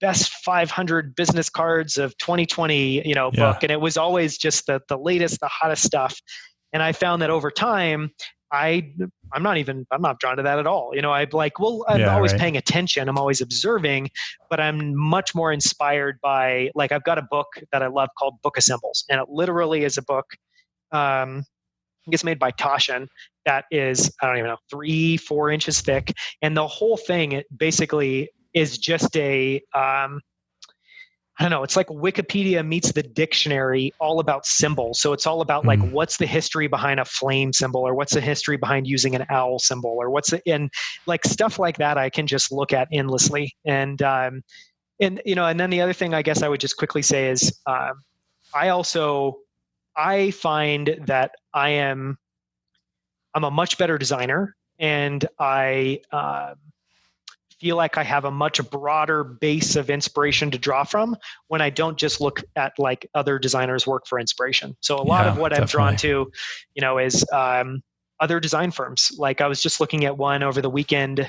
best 500 business cards of 2020 you know yeah. book. And it was always just the the latest the hottest stuff. And i found that over time i i'm not even i'm not drawn to that at all. You know i'm like well i'm yeah, always right. paying attention. I'm always observing but i'm much more inspired by like i've got a book that i love called Book of Symbols and it literally is a book um I guess made by Taschen that is I don't even know three four inches thick, and the whole thing it basically is just a um, I don't know. It's like Wikipedia meets the dictionary, all about symbols. So it's all about like mm. what's the history behind a flame symbol, or what's the history behind using an owl symbol, or what's it and like stuff like that. I can just look at endlessly, and um, and you know, and then the other thing I guess I would just quickly say is um, I also I find that I am I'm a much better designer, and I. Um, feel like I have a much broader base of inspiration to draw from when I don't just look at like other designers' work for inspiration. So a lot yeah, of what definitely. I've drawn to, you know, is um, other design firms. Like I was just looking at one over the weekend.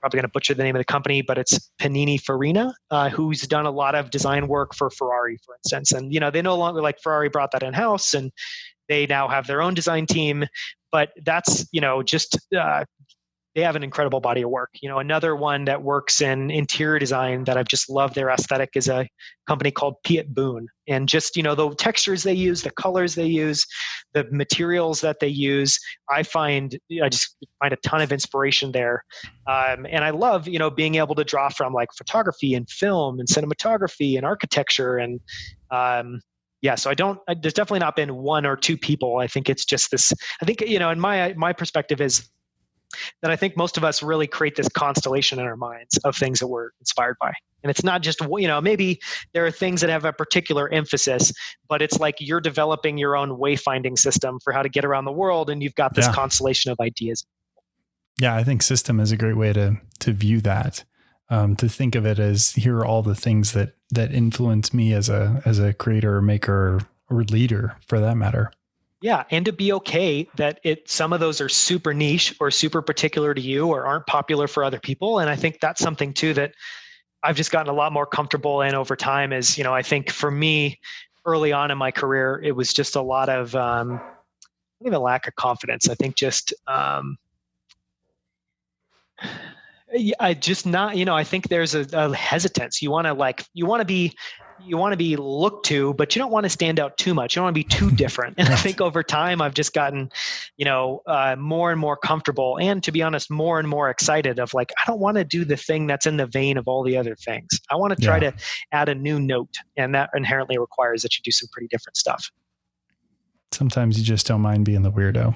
Probably going to butcher the name of the company, but it's Pininfarina, uh, who's done a lot of design work for Ferrari, for instance. And you know, they no longer like Ferrari brought that in house, and they now have their own design team but that's you know just uh, they have an incredible body of work. You know, another one that works in interior design that I've just loved their aesthetic is a company called Piet Boon. And just, you know, the textures they use, the colors they use, the materials that they use, I find, I just find a ton of inspiration there. Um, and I love, you know, being able to draw from like photography and film and cinematography and architecture and, um, yeah so i don't there's definitely not been one or two people i think it's just this i think you know in my my perspective is that I think most of us really create this constellation in our minds of things that we're inspired by. And it's not just, you know, maybe there are things that have a particular emphasis, but it's like you're developing your own wayfinding system for how to get around the world. And you've got this yeah. constellation of ideas. Yeah, I think system is a great way to to view that. Um, to think of it as here are all the things that that influence me as a as a creator or maker or leader for that matter. Yeah, and to be okay that it some of those are super niche or super particular to you or aren't popular for other people. And I think that's something too that I've just gotten a lot more comfortable in over time. Is you know I think for me early on in my career it was just a lot of um, even a lack of confidence. I think just um, I just not, you know, I think there's a, a hesitance. You want to like, you want to be, you want to be looked to, but you don't want to stand out too much. You don't want to be too different. And I think over time, I've just gotten, you know, uh, more and more comfortable, and to be honest, more and more excited. Of like, I don't want to do the thing that's in the vein of all the other things. I want to try yeah. to add a new note, and that inherently requires that you do some pretty different stuff. Sometimes you just don't mind being the weirdo.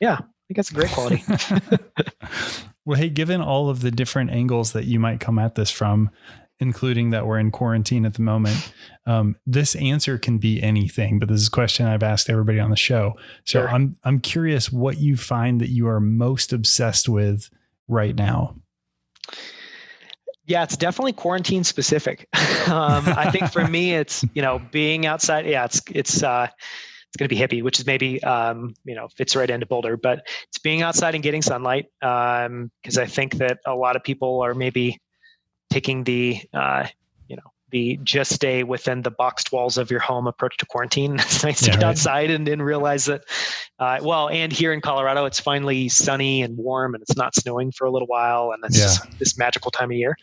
Yeah, I think that's a great quality. Well, hey, given all of the different angles that you might come at this from, including that we're in quarantine at the moment, um, this answer can be anything. But this is a question I've asked everybody on the show. So sure. I'm I'm curious what you find that you are most obsessed with right now. Yeah, it's definitely quarantine specific. um, I think for me, it's you know being outside. Yeah, it's it's. Uh, it's going to be hippie, which is maybe um, you know fits right into Boulder, but it's being outside and getting sunlight because um, I think that a lot of people are maybe taking the uh, you know the just stay within the boxed walls of your home approach to quarantine. It's nice yeah, to get right. outside and, and realize that, uh, well, and here in Colorado, it's finally sunny and warm and it's not snowing for a little while. And it's yeah. just this magical time of year.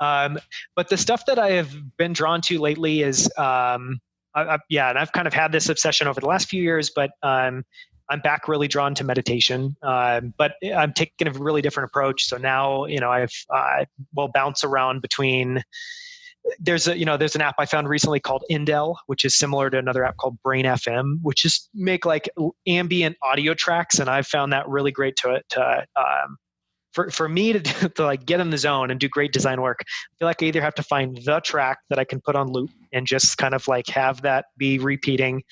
Um, but the stuff that I have been drawn to lately is um, I, I, yeah, and I've kind of had this obsession over the last few years, but um, I'm back really drawn to meditation. Um, but I'm taking a really different approach. So now, you know, I've uh, will bounce around between. There's a you know there's an app I found recently called Endel, which is similar to another app called Brain FM, which is make like ambient audio tracks, and I've found that really great to to um, for, for me to, to like get in the zone and do great design work, I feel like I either have to find the track that I can put on loop and just kind of like have that be repeating.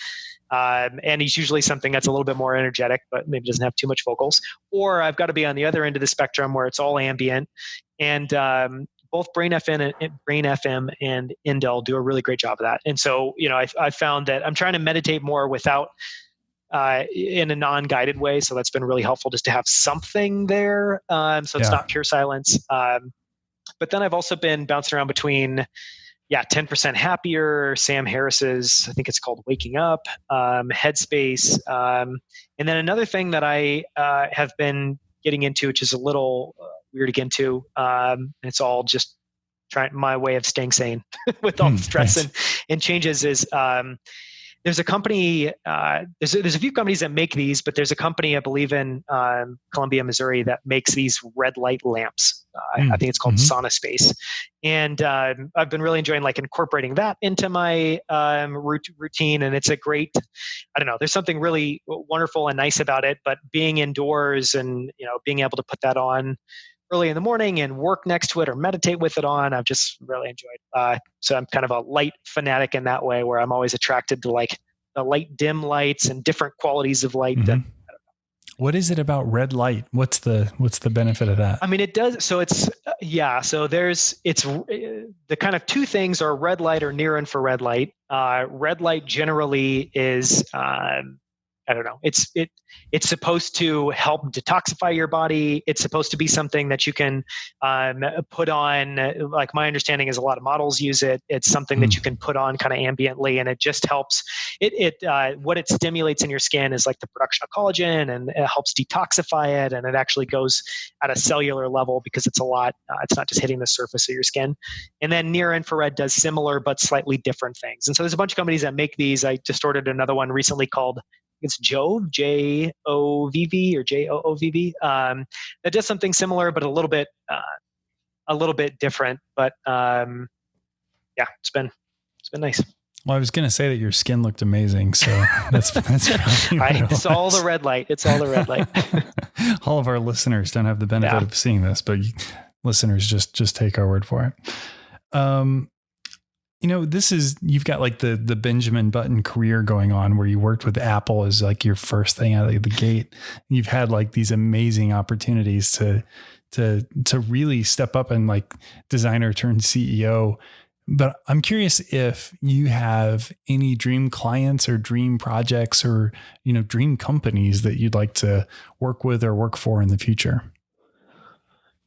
Um, and he's usually something that's a little bit more energetic, but maybe doesn't have too much vocals. Or I've got to be on the other end of the spectrum where it's all ambient. And um, both Brain FM and Brain FM and Endel do a really great job of that. And so, you know, I, I found that I'm trying to meditate more without uh, in a non-guided way. So that's been really helpful just to have something there. Um, so it's yeah. not pure silence. Um, but then I've also been bouncing around between, yeah, 10% happier, Sam Harris's, I think it's called Waking Up, um, Headspace. Um, and then another thing that I uh, have been getting into, which is a little uh, weird to get into, um, it's all just trying my way of staying sane with all the hmm, stress and, and changes is um, there's a company uh, there's, a, there's a few companies that make these but there's a company i believe in um, columbia missouri that makes these red light lamps uh, mm. i think it's called mm-hmm. SaunaSpace and um, i've been really enjoying like incorporating that into my um, routine and it's a great i don't know there's something really wonderful and nice about it but being indoors and you know being able to put that on early in the morning and work next to it or meditate with it on. I've just really enjoyed. Uh, so I'm kind of a light fanatic in that way, where I'm always attracted to like the light dim lights and different qualities of light. Mm-hmm. That, what is it about red light? What's the what's the benefit of that? I mean, it does. So it's uh, yeah. So there's it's uh, the kind of two things are red light or near infrared light. Uh, red light generally is um, I don't know. It's it it's supposed to help detoxify your body. It's supposed to be something that you can um, put on. Like my understanding is, a lot of models use it. It's something mm. that hmm. you can put on kind of ambiently, and it just helps. It it uh, what it stimulates in your skin is like the production of collagen, and it helps detoxify it, and it actually goes at a cellular level because it's a lot. Uh, it's not just hitting the surface of your skin. And then near infrared does similar but slightly different things. And so there's a bunch of companies that make these. I just ordered another one recently called it's Jove, J O V V or J O O V V. Um, that does something similar, but a little bit, uh, a little bit different. But um, yeah, it's been it's been nice. Well, I was going to say that your skin looked amazing, so that's that's I, it's all the red light. It's all the red light. all of our listeners don't have the benefit yeah. of seeing this, but you, listeners just just take our word for it. Um, you know, this is you've got like the the Benjamin Button career going on, where you worked with Apple as like your first thing out of the gate. You've had like these amazing opportunities to to to really step up and like designer turned CEO but I'm curious if you have any dream clients or dream projects or, you know, dream companies that you'd like to work with or work for in the future.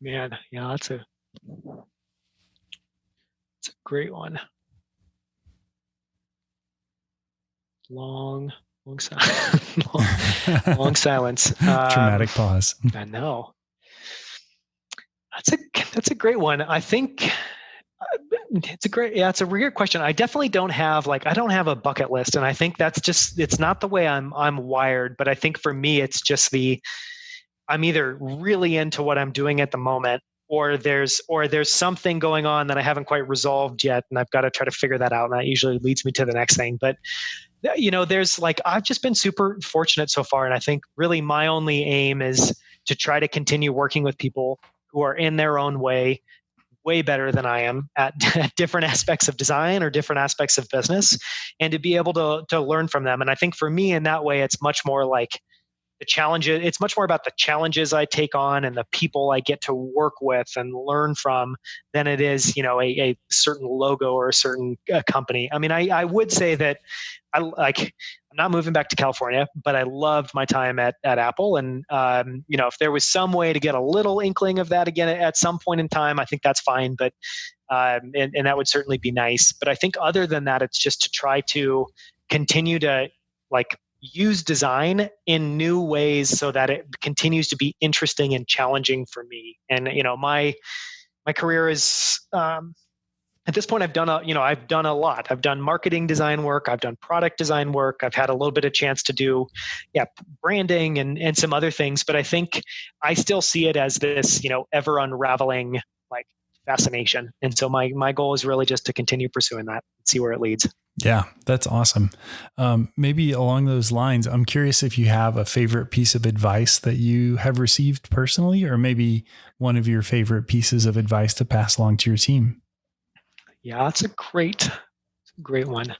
Man, yeah, that's a it's a great one. Long, long, long, long silence. Dramatic um, pause. I know. That's a that's a great one. I think it's a great, yeah, it's a weird question. I definitely don't have like I don't have a bucket list, and I think that's just it's not the way I'm I'm wired. But I think for me, it's just the I'm either really into what I'm doing at the moment, or there's or there's something going on that I haven't quite resolved yet, and I've got to try to figure that out. And that usually leads me to the next thing. But you know, there's like I've just been super fortunate so far, and I think really my only aim is to try to continue working with people who are in their own way way better than I am at, different aspects of design or different aspects of business, and to be able to to learn from them. And I think for me, in that way, it's much more like the challenges. It's much more about the challenges I take on and the people I get to work with and learn from than it is, you know, a, a certain logo or a certain uh, company. I mean, I, I would say that I like I'm not moving back to California, but I loved my time at, at Apple. And, um, you know, if there was some way to get a little inkling of that again at some point in time, I think that's fine. But, um, and, and that would certainly be nice. But I think other than that, it's just to try to continue to like use design in new ways so that it continues to be interesting and challenging for me. And, you know, my, my career is, um, at this point i've done a you know i've done a lot. I've done marketing design work i've done product design work i've had a little bit of chance to do yeah branding and and some other things but i think i still see it as this you know ever unraveling like fascination. And so my my goal is really just to continue pursuing that and see where it leads yeah that's awesome um, maybe along those lines i'm curious if you have a favorite piece of advice that you have received personally or maybe one of your favorite pieces of advice to pass along to your team yeah, that's a great, great one.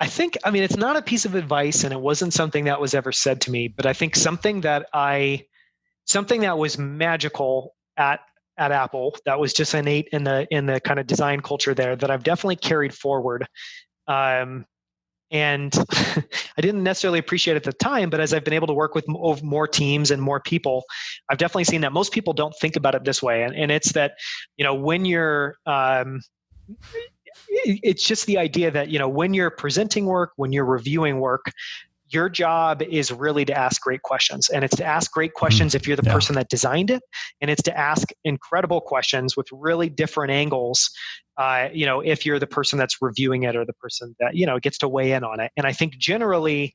I think, I mean, it's not a piece of advice and it wasn't something that was ever said to me, but I think something that I, something that was magical at at Apple that was just innate in the in the kind of design culture there that I've definitely carried forward. Um, and I didn't necessarily appreciate it at the time, but as I've been able to work with more teams and more people, I've definitely seen that most people don't think about it this way. And, and it's that, you know, when you're um, it's just the idea that you know when you're presenting work when you're reviewing work your job is really to ask great questions and it's to ask great questions if you're the yeah. person that designed it and it's to ask incredible questions with really different angles uh, you know if you're the person that's reviewing it or the person that you know gets to weigh in on it and i think generally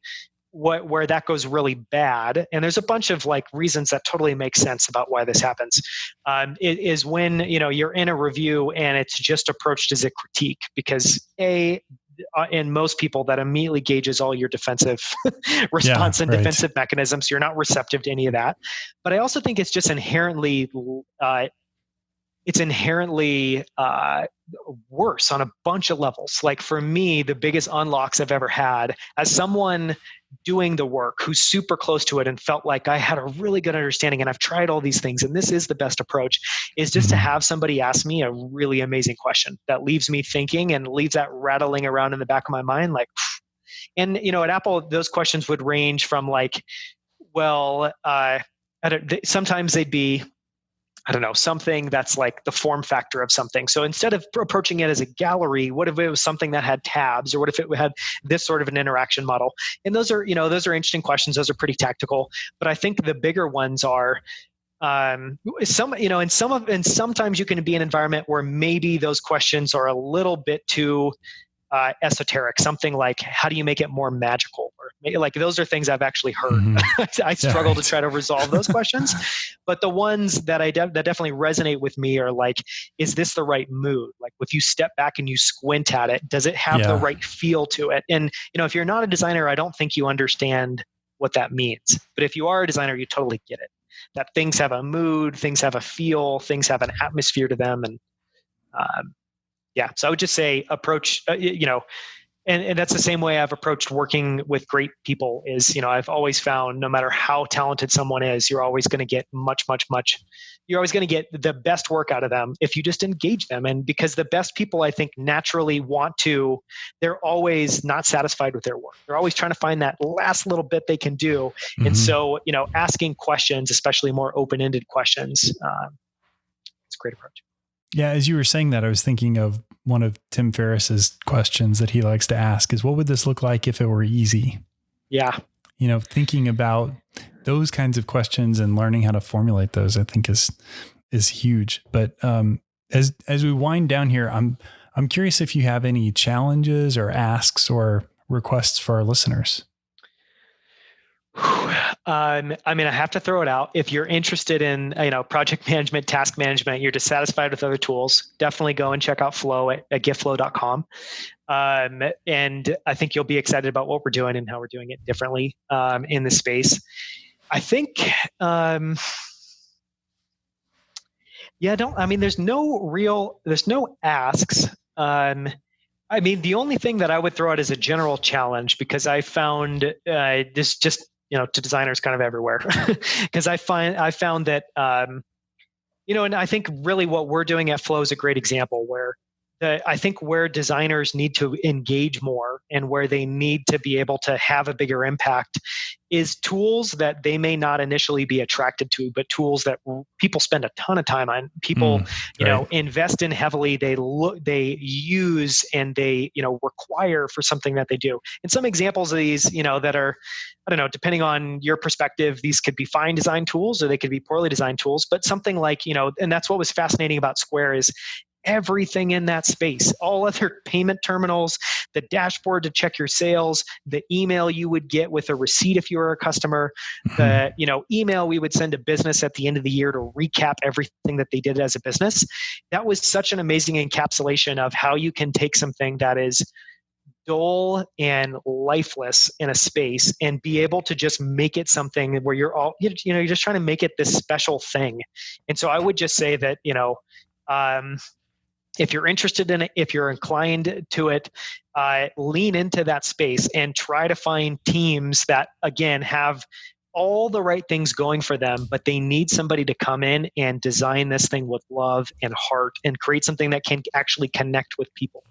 what where that goes really bad and there's a bunch of like reasons that totally make sense about why this happens um, it, is when you know you're in a review and it's just approached as a critique because a uh, in most people that immediately gauges all your defensive response yeah, and right. defensive mechanisms you're not receptive to any of that but i also think it's just inherently uh, it's inherently uh, worse on a bunch of levels. Like for me, the biggest unlocks I've ever had as someone doing the work who's super close to it and felt like I had a really good understanding and I've tried all these things and this is the best approach is just to mm-hmm. have somebody ask me a really amazing question that leaves me thinking and leaves that rattling around in the back of my mind like and you know at Apple those questions would range from like well uh, sometimes they'd be I don't know, something that's like the form factor of something. So instead of approaching it as a gallery, what if it was something that had tabs or what if it had this sort of an interaction model? And those are, you know, those are interesting questions. Those are pretty tactical. But I think the bigger ones are um, some, you know, and some of, and sometimes you can be in an environment where maybe those questions are a little bit too uh, esoteric, something like how do you make it more magical or like those are things I've actually heard. Mm-hmm. I struggle yeah, to try to resolve those questions, but the ones that I de- that definitely resonate with me are like, is this the right mood? Like if you step back and you squint at it, does it have yeah. the right feel to it? And you know, if you're not a designer, I don't think you understand what that means. But if you are a designer, you totally get it. That things have a mood, things have a feel, things have an atmosphere to them, and um, yeah. So I would just say approach. Uh, you know, and, and that's the same way I've approached working with great people is, you know, I've always found no matter how talented someone is, you're always going to get much, much, much, you're always going to get the best work out of them if you just engage them. And because the best people, I think, naturally want to, they're always not satisfied with their work. They're always trying to find that last little bit they can do. Mm-hmm. And so, you know, asking questions, especially more open ended questions, um, it's a great approach. Yeah, as you were saying that, I was thinking of one of Tim Ferriss's questions that he likes to ask is what would this look like if it were easy? Yeah. You know, thinking about those kinds of questions and learning how to formulate those, I think is is huge. But um, as as we wind down here, I'm I'm curious if you have any challenges or asks or requests for our listeners. Um, I mean, I have to throw it out. If you're interested in, you know, project management, task management, you're dissatisfied with other tools, definitely go and check out Flow at, at. Um, and I think you'll be excited about what we're doing and how we're doing it differently um, in the space. I think, um, yeah, don't, I mean, there's no real, there's no asks. Um, I mean, the only thing that I would throw out as a general challenge, because I found uh, this just you know to designers kind of everywhere. Because i find i found that um, you know and i think really what we're doing at flow is a great example where the, I think where designers need to engage more and where they need to be able to have a bigger impact is tools that they may not initially be attracted to, but tools that people spend a ton of time on. People, mm, you right. know, invest in heavily. They look, they use, and they, you know, require for something that they do. And some examples of these, you know, that are, I don't know, depending on your perspective, these could be fine design tools or they could be poorly designed tools. But something like, you know, and that's what was fascinating about Square is everything in that space. All other payment terminals the dashboard to check your sales the email you would get with a receipt if you were a customer mm-hmm. the you know email we would send a business at the end of the year to recap everything that they did as a business. That was such an amazing encapsulation of how you can take something that is dull and lifeless in a space and be able to just make it something where you're all you know you're just trying to make it this special thing. And so i would just say that you know um, if you're interested in it, if you're inclined to it, uh, lean into that space and try to find teams that, again, have all the right things going for them, but they need somebody to come in and design this thing with love and heart and create something that can actually connect with people.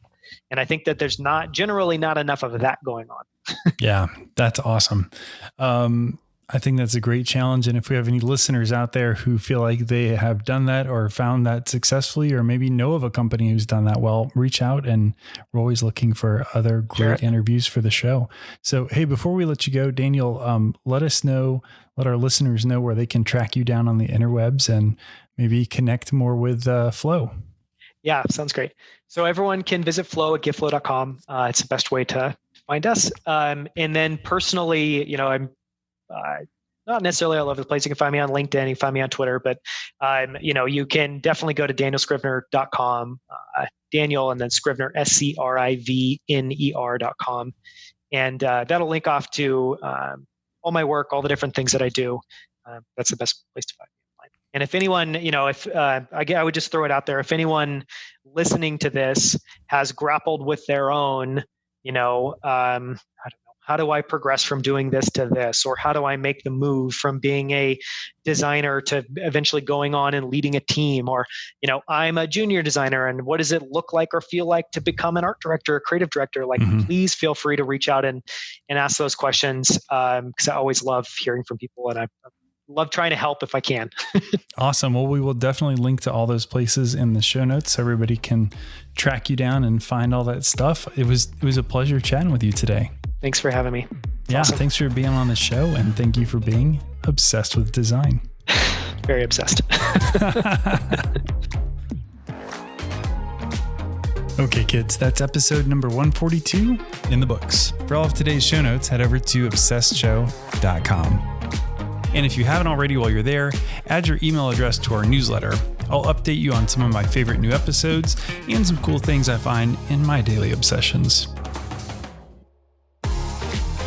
And I think that there's not generally not enough of that going on. yeah, that's awesome. Um, I think that's a great challenge. And if we have any listeners out there who feel like they have done that or found that successfully, or maybe know of a company who's done that well, reach out and we're always looking for other great sure. interviews for the show. So, hey, before we let you go, Daniel, um, let us know, let our listeners know where they can track you down on the interwebs and maybe connect more with uh, Flow. Yeah, sounds great. So everyone can visit Flow at getflow.com. Uh, it's the best way to find us. Um, and then personally, you know, I'm uh, not necessarily all over the place. You can find me on LinkedIn, you can find me on Twitter, but um, you know, you can definitely go to danielscrivner.com, uh, Daniel, and then Scrivner, S C R I V N E R.com. And uh, that'll link off to um, all my work, all the different things that I do. Uh, that's the best place to find me. And if anyone, you know, if uh, I, I would just throw it out there, if anyone listening to this has grappled with their own, you know, um, I don't know how do I progress from doing this to this? Or how do I make the move from being a designer to eventually going on and leading a team? Or, you know, I'm a junior designer and what does it look like or feel like to become an art director, a creative director? Like, mm-hmm. please feel free to reach out and, and ask those questions because um, I always love hearing from people and I, love trying to help if I can. awesome. Well, we will definitely link to all those places in the show notes so everybody can track you down and find all that stuff. It was it was a pleasure chatting with you today. Thanks for having me. yeah, awesome. thanks for being on the show and thank you for being obsessed with design. Very obsessed. Okay, kids, that's episode number 142 in the books. For all of today's show notes, head over to obsessedshow.com. And if you haven't already while you're there, add your email address to our newsletter. I'll update you on some of my favorite new episodes and some cool things I find in my daily obsessions.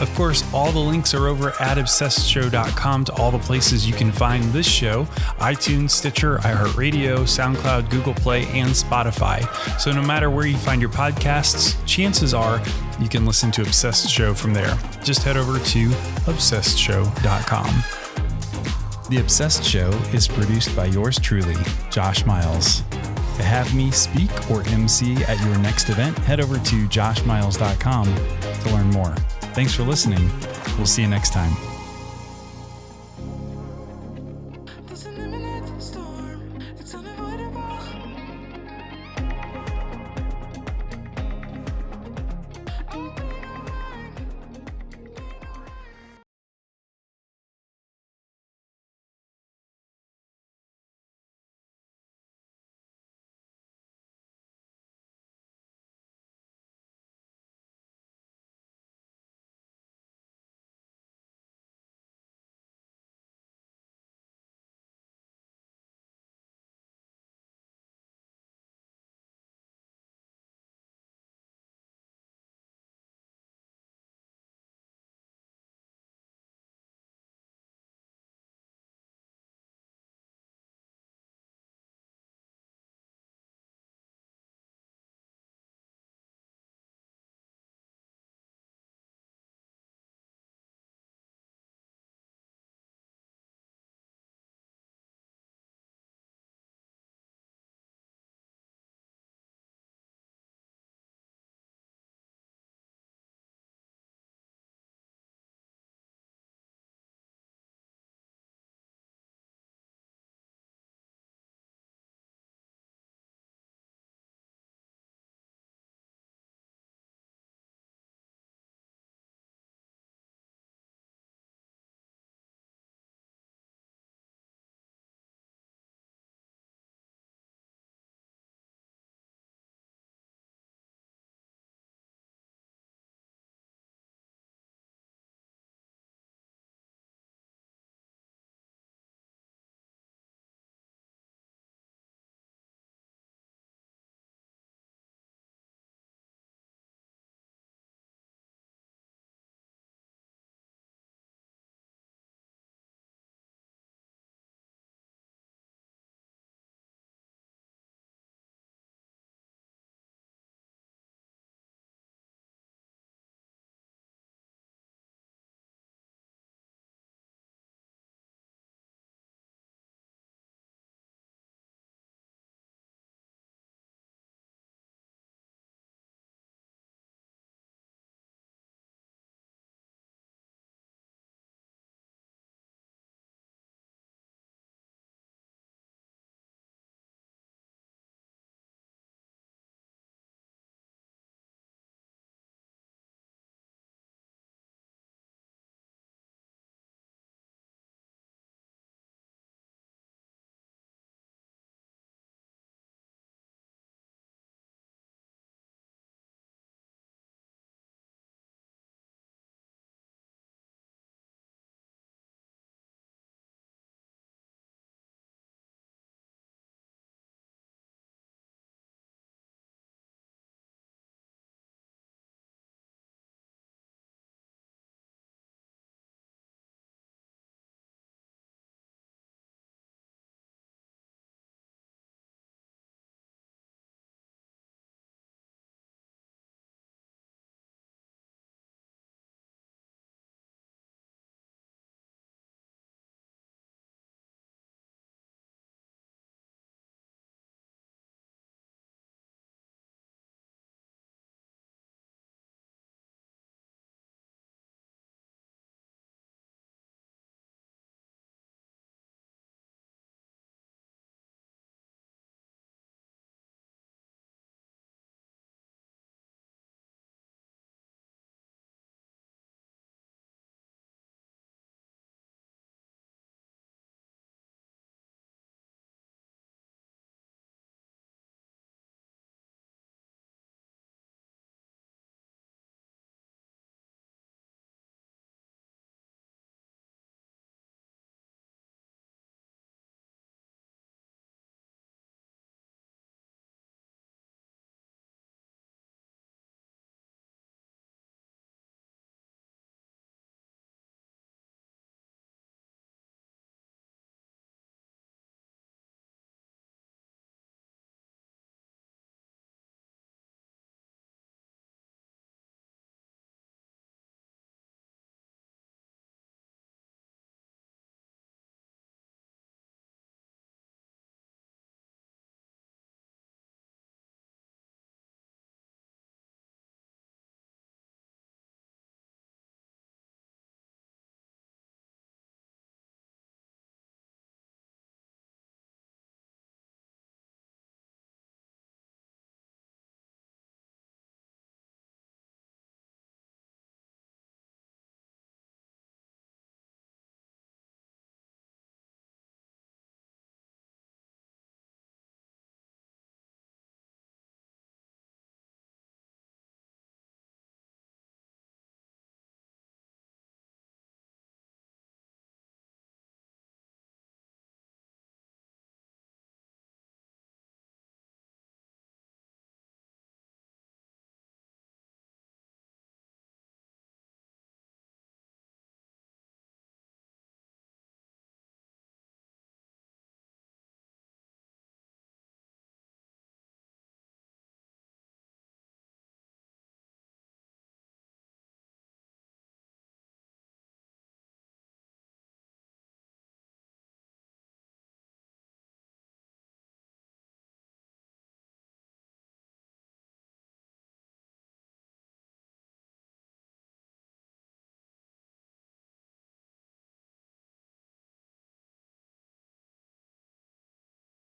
Of course, all the links are over at obsessedshow.com to all the places you can find this show iTunes, Stitcher, iHeartRadio, SoundCloud, Google Play, and Spotify. So no matter where you find your podcasts, chances are you can listen to Obsessed Show from there. Just head over to obsessedshow.com. The Obsessed Show is produced by yours truly, Josh Miles. To have me speak or MC at your next event, head over to joshmiles.com to learn more. Thanks for listening. We'll see you next time.